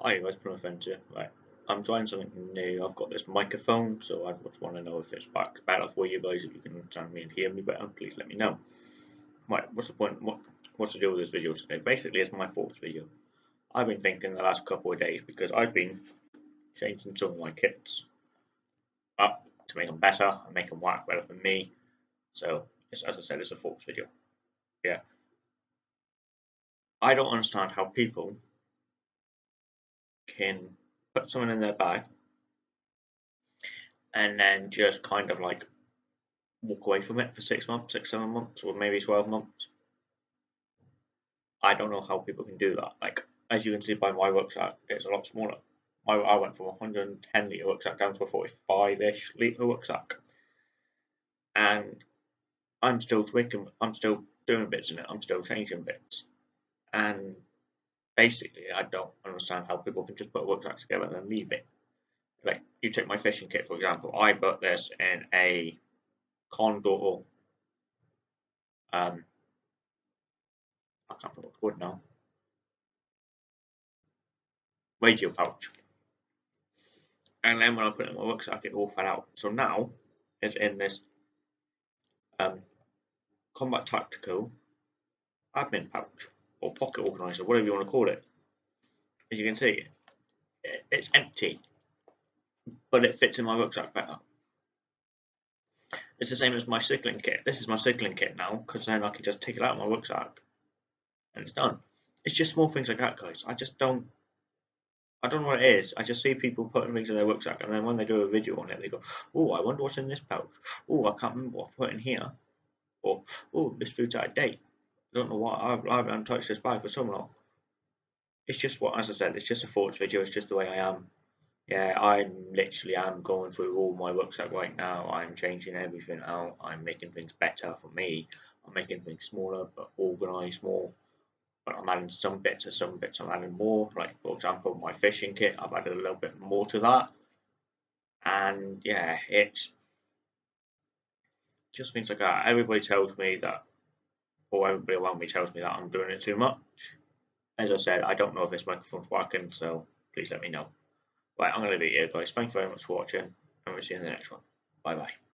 Hi guys, Prima Fencer. Right, I'm trying something new. I've got this microphone, so I just want to know if it's back better for you guys. If you can understand me and hear me better, please let me know. Right, what's the point? What, what's the deal with this video today? Basically, it's my thoughts video. I've been thinking the last couple of days because I've been changing some of my kits up to make them better and make them work better for me. So, as I said, it's a thoughts video. Yeah. I don't understand how people can put someone in their bag and then just kind of like walk away from it for six months, six, seven months, or maybe 12 months. I don't know how people can do that. Like, as you can see by my rucksack, it's a lot smaller. My, I went from 110 litre rucksack down to a 45 ish litre rucksack. And I'm still tweaking, I'm still doing bits in it, I'm still changing bits. And basically, I don't understand how people can just put a rucksack together and then leave it. Like, you take my fishing kit, for example. I put this in a Condor, um, I can't remember what now, radio pouch. And then when I put it in my rucksack, it all fell out. So now, it's in this um, Combat Tactical admin pouch or pocket organizer, whatever you want to call it. As you can see, it's empty, but it fits in my rucksack better. It's the same as my cycling kit. This is my cycling kit now, because then I can just take it out of my rucksack, and it's done. It's just small things like that, guys. I just don't, I don't know what it is. I just see people putting things in their rucksack, and then when they do a video on it, they go, "Oh, I wonder what's in this pouch. Oh, I can't remember what I put in here." Or, "Oh, this food's out of date." I don't know why I haven't touched this bag for so long. It's just what, as I said, it's just a thoughts video. It's just the way I am. Yeah, I'm literally am going through all my rucksack right now. I'm changing everything out. I'm making things better for me. I'm making things smaller but organised more. But I'm adding some bits and some bits I'm adding more. Like for example, my fishing kit, I've added a little bit more to that. And yeah, it's just things like that. Everybody tells me that or everybody around me tells me that I'm doing it too much. As I said, I don't know if this microphone's working, so please let me know. Right, I'm going to leave it here, guys. Thank you very much for watching, and we'll see you in the next one. Bye bye.